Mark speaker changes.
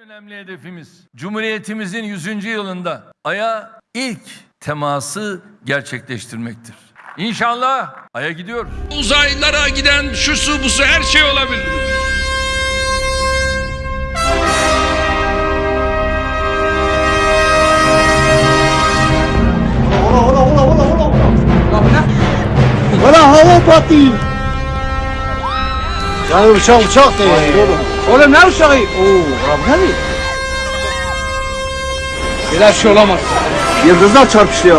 Speaker 1: önemli hedefimiz Cumhuriyetimizin 100. yılında Ay'a ilk teması gerçekleştirmektir. İnşallah Ay'a gidiyoruz.
Speaker 2: Uzaylılara giden şu su bu su her şey olabilir.
Speaker 3: Valla hava patlayın. Ya uçak uçak değil. Oğlum ne uçağı? Oo, abi ne? Böyle şey olamaz. Yıldızlar çarpıştı ya.